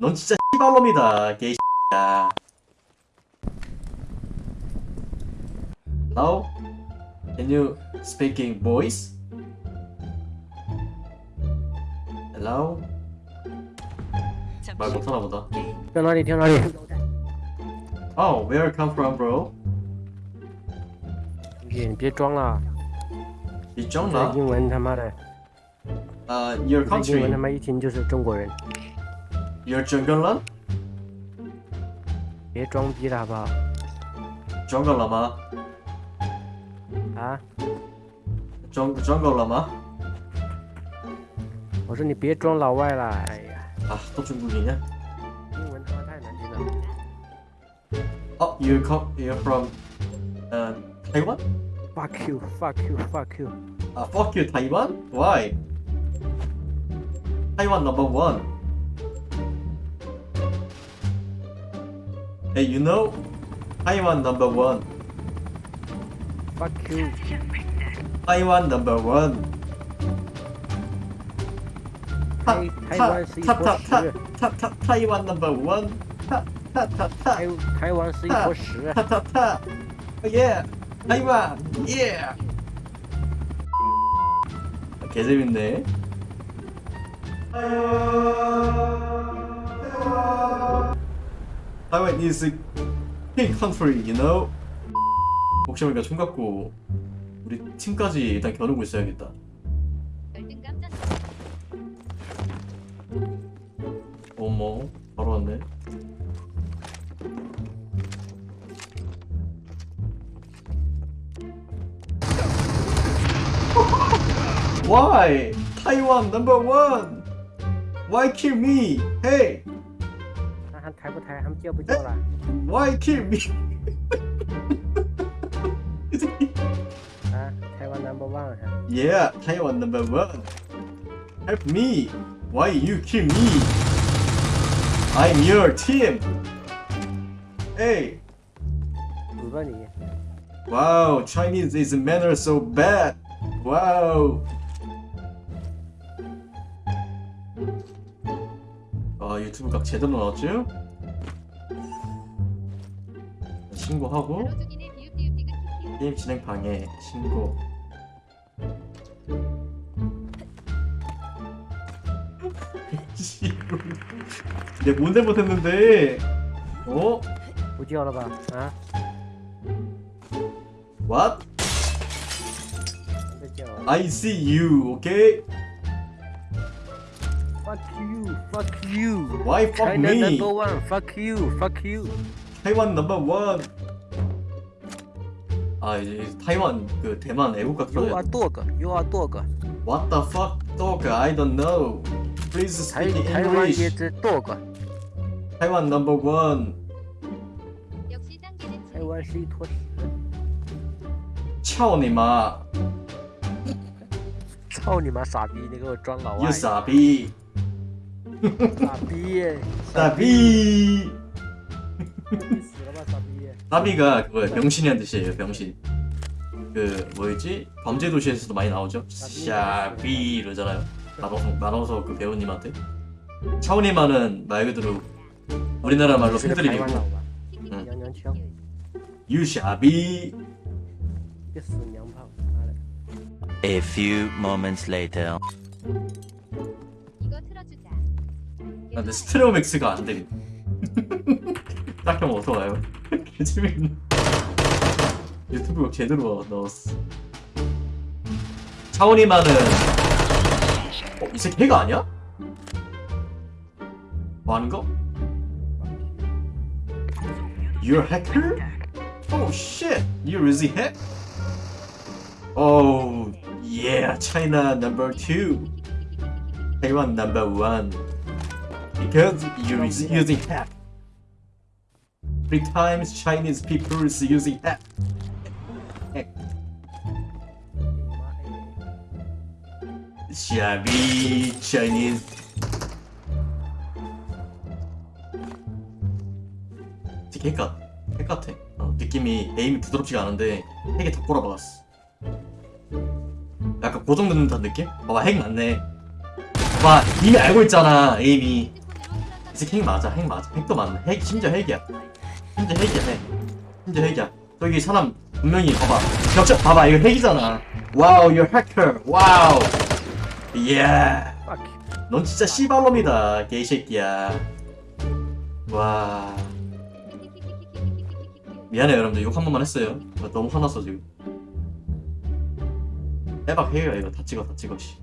넌 진짜 씨발놈이다 개씨야 Now Can you speaking voice? Hello? 말 못하나 보다 跳哪里跳哪里。 Oh, where you come from bro? 姐，你别装了，你中这了？英文他妈的，呃、uh,，Your 这英文他 country? 妈一听就是中国人， You're jungle Love？别装逼了吧？Jungle 了吗？啊？Jungle 了吗？我说你别装老外了，哎呀！啊，都中国人！英文他妈太难听了。Oh, you come? You're from, uh, Taiwan? Fuck you! Fuck you! Fuck you! Ah, fuck you, Taiwan? Why? Taiwan number one. Hey, you know? Taiwan number one. Fuck you， Taiwan number one. 台台湾是一坨他他屎，他他台湾 number one. 他他他他台台湾是一坨屎。他他他，yeah, 타이완, yeah. 개 재밌네. Taiwan is a big country, you know. 혹시 모르니까 총 갖고 우리 팀까지 일단 겨누고 있어야겠다. 어머, 바로 왔네. Why? Taiwan number one. Why kill me? Hey, 달부달 함께 부져라 Why kill me? 아, 타이완 넘버 원 Yeah, 타이완 넘버 원 Help me! Why you kill me? I'm your team! Hey! 물건이 Wow, Chinese is manner so bad! Wow! 아 유튜브 각 제대로 나왔죠? 신고하고 게임 진행 방해 신고 내 뭔데 못했는데 어? 어디 알아봐 어? What? I see you, okay? Fuck you, fuck you. Why fuck China me? number one, fuck you, fuck you. Taiwan number one. 아 이제 타이완 그 대만 애국가 You are 틀어야 돼. dog. You are dog. What the fuck, dog? I don't know. Please 台 speak 台湾也 English. 是 dog。 타이완 넘버 원. 역시 단계는 台湾是一坨屎。 차오 니마. 操你妈傻逼！你给我装老外 You 。傻逼. 傻逼耶！ 사비. 你死了吧，傻逼！ 나비가 그거야 명신이란 뜻이에요 명신. 그 뭐였지? 범죄도시에서도 많이 나오죠? 샤비 이러잖아요. 나눠서 나눠서 그 배우님한테. 차원이만은 말 그대로 우리나라 말로 흔들리고 응. 유샤비. A few moments later. 아, 근데 스트레오 맥스가 안 되긴. 딱히 어서 와요. 개재밌네. 유튜브가 제대로 넣었어. 차원이만은 어, 이 새끼 해가 아니야? 뭐 하는 거? You're a hacker? Oh shit! You really hack? Oh yeah, China number two. Taiwan number one. Because you're using hack. Three times Chinese people is using that. Shabby Chinese. The heck 되게 핵같, 핵같아. 어, 느낌이 에임이 부드럽지가 않은데 핵에 더 꼬라박았어. 약간 그 고정되는 듯한 느낌? 봐봐 핵 맞네. 봐 이미 알고 있잖아 에임이. 이제 핵 맞아 핵 맞아 핵도 맞네 핵 심지어 핵이야. 심지어 핵이야 핵 심지어 핵이야 저기 사람 분명히 봐봐. 격자 봐봐. 이거 핵이잖아. Wow you're hacker. Wow Fuck. 넌 진짜 씨발놈이다 개새끼야. 와 미안해요 여러분들. 욕 한 번만 했어요. 나 너무 화났어 지금. 대박 해요 이거 다 찍어 다 찍어 씨